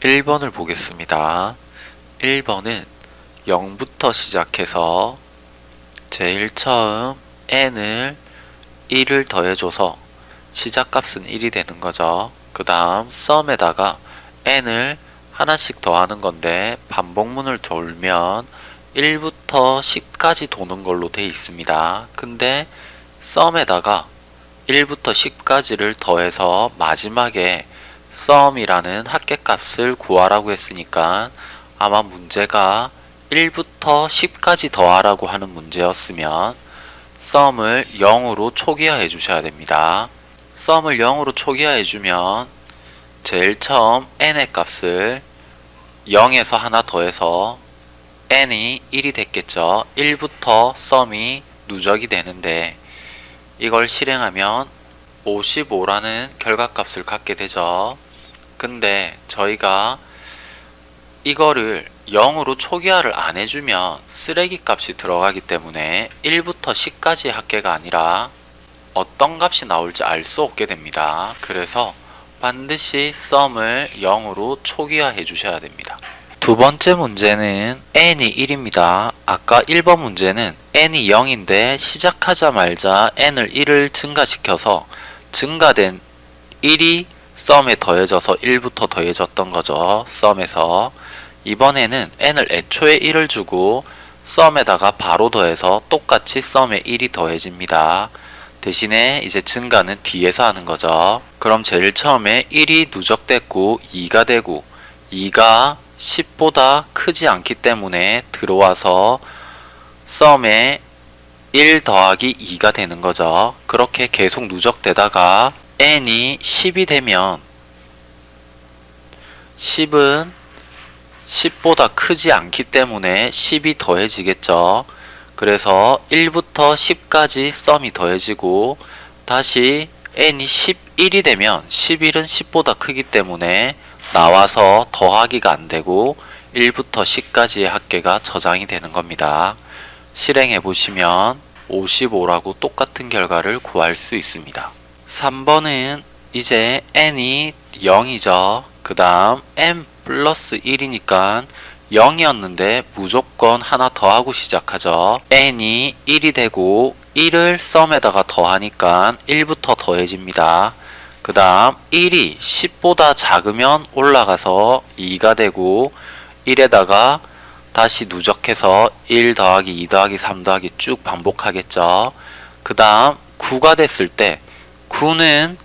1번을 보겠습니다. 1번은 0부터 시작해서 제일 처음 n을 1을 더해줘서 시작값은 1이 되는 거죠. 그 다음 썸에다가 n을 하나씩 더하는 건데 반복문을 돌면 1부터 10까지 도는 걸로 돼 있습니다. 근데 썸에다가 1부터 10까지를 더해서 마지막에 썸이라는 합계값을 구하라고 했으니까 아마 문제가 1부터 10까지 더하라고 하는 문제였으면 썸을 0으로 초기화해 주셔야 됩니다. 썸을 0으로 초기화해 주면 제일 처음 n의 값을 0에서 하나 더해서 n이 1이 됐겠죠. 1부터 썸이 누적이 되는데 이걸 실행하면 55라는 결과값을 갖게 되죠. 근데 저희가 이거를 0으로 초기화를 안 해주면 쓰레기 값이 들어가기 때문에 1부터 10까지의 합계가 아니라 어떤 값이 나올지 알 수 없게 됩니다. 그래서 반드시 썸을 0으로 초기화해 주셔야 됩니다. 두 번째 문제는 n이 1입니다. 아까 1번 문제는 n이 0인데 시작하자마자 n을 1을 증가시켜서 증가된 1이 썸에 더해져서 1부터 더해졌던 거죠. 썸에서 이번에는 n을 애초에 1을 주고 썸에다가 바로 더해서 똑같이 썸에 1이 더해집니다. 대신에 이제 증가는 뒤에서 하는 거죠. 그럼 제일 처음에 1이 누적됐고 2가 되고 2가 10보다 크지 않기 때문에 들어와서 썸에 1 더하기 2가 되는 거죠. 그렇게 계속 누적되다가 n이 10이 되면 10은 10보다 크지 않기 때문에 10이 더해지겠죠. 그래서 1부터 10까지 썸이 더해지고 다시 n이 11이 되면 11은 10보다 크기 때문에 나와서 더하기가 안되고 1부터 10까지의 합계가 저장이 되는 겁니다. 실행해 보시면 55라고 똑같은 결과를 구할 수 있습니다. 3번은 이제 n이 0이죠. 그 다음 n 플러스 1이니까 0이었는데 무조건 하나 더하고 시작하죠. n이 1이 되고 1을 썸에다가 더하니까 1부터 더해집니다. 그 다음 1이 10보다 작으면 올라가서 2가 되고 1에다가 다시 누적해서 1 더하기 2 더하기 3 더하기 쭉 반복하겠죠. 그 다음 9가 됐을 때 9는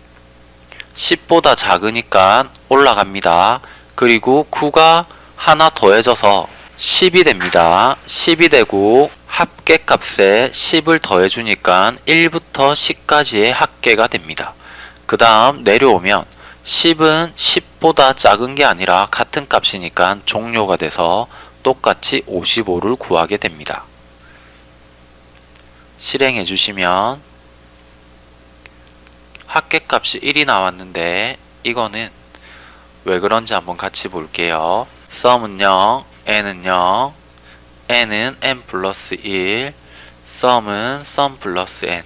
10보다 작으니까 올라갑니다. 그리고 9가 하나 더해져서 10이 됩니다. 10이 되고 합계값에 10을 더해주니까 1부터 10까지의 합계가 됩니다. 그 다음 내려오면 10은 10보다 작은 게 아니라 같은 값이니까 종료가 돼서 똑같이 55를 구하게 됩니다. 실행해 주시면 합계값이 1이 나왔는데 이거는 왜 그런지 한번 같이 볼게요. 썸은 0, n은 0, n은 n 플러스 1, 썸은 썸 플러스 n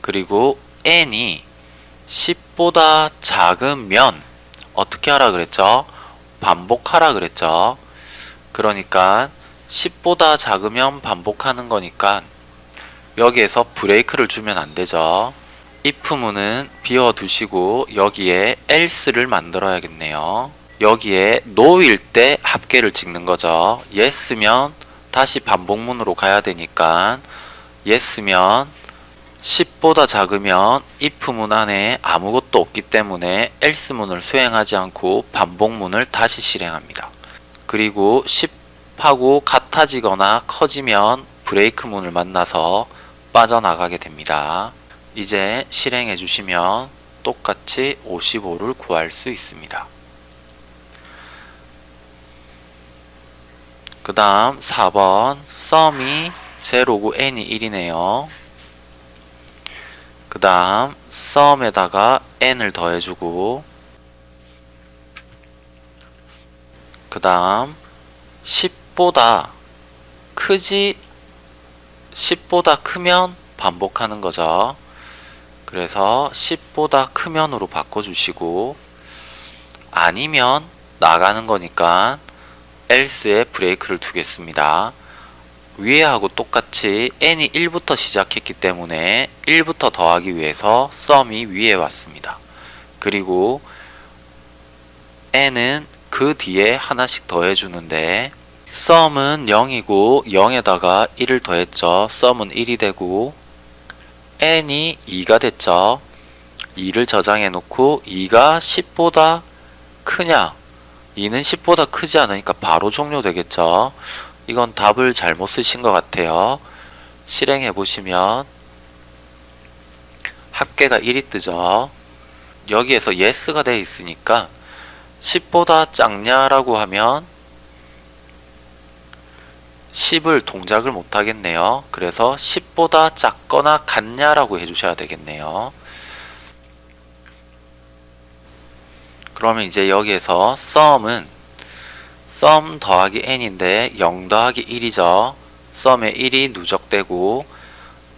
그리고 n이 10보다 작으면 어떻게 하라 그랬죠? 반복하라 그랬죠? 그러니까 10보다 작으면 반복하는 거니까 여기에서 브레이크를 주면 안 되죠. If문은 비워두시고 여기에 else를 만들어야겠네요. 여기에 no일 때 합계를 찍는 거죠. yes면 다시 반복문으로 가야 되니까 yes면 10보다 작으면 if문 안에 아무것도 없기 때문에 else문을 수행하지 않고 반복문을 다시 실행합니다. 그리고 10하고 같아지거나 커지면 브레이크문을 만나서 빠져나가게 됩니다. 이제 실행해 주시면 똑같이 55를 구할 수 있습니다. 그 다음 4번 썸이 제로고 n이 1이네요. 그 다음 썸에다가 n을 더해주고 그 다음 10보다 크지 10보다 크면 반복하는 거죠. 그래서 10보다 크면으로 바꿔주시고 아니면 나가는 거니까 else에 브레이크를 두겠습니다. 위에하고 똑같이 n이 1부터 시작했기 때문에 1부터 더하기 위해서 썸이 위에 왔습니다. 그리고 n은 그 뒤에 하나씩 더해주는데 썸은 0이고 0에다가 1을 더했죠. 썸은 1이 되고 n이 2가 됐죠. 2를 저장해 놓고 2가 10보다 크냐 2는 10보다 크지 않으니까 바로 종료되겠죠. 이건 답을 잘못 쓰신 것 같아요. 실행해 보시면 합계가 1이 뜨죠. 여기에서 yes가 되어 있으니까 10보다 작냐라고 하면 10을 동작을 못 하겠네요. 그래서 10보다 작거나 같냐라고 해주셔야 되겠네요. 그러면 이제 여기에서 sum은 sum 더하기 n인데 0 더하기 1이죠. sum에 1이 누적되고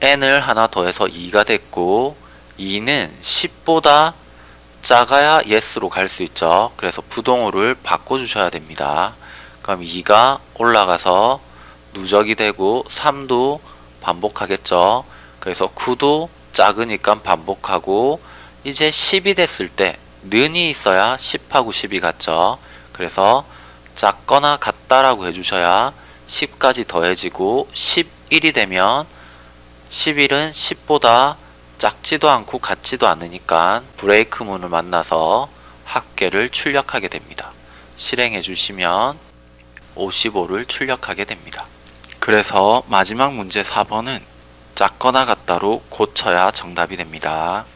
n을 하나 더해서 2가 됐고 2는 10보다 작아야 yes로 갈 수 있죠. 그래서 부동호를 바꿔주셔야 됩니다. 그럼 2가 올라가서 누적이 되고 3도 반복하겠죠. 그래서 9도 작으니까 반복하고 이제 10이 됐을 때 는이 있어야 10하고 10이 같죠. 그래서 작거나 같다라고 해주셔야 10까지 더해지고 11이 되면 11은 10보다 작지도 않고 같지도 않으니까 브레이크 문을 만나서 합계를 출력하게 됩니다. 실행해 주시면 55를 출력하게 됩니다. 그래서 마지막 문제 4번은 작거나 같다로 고쳐야 정답이 됩니다.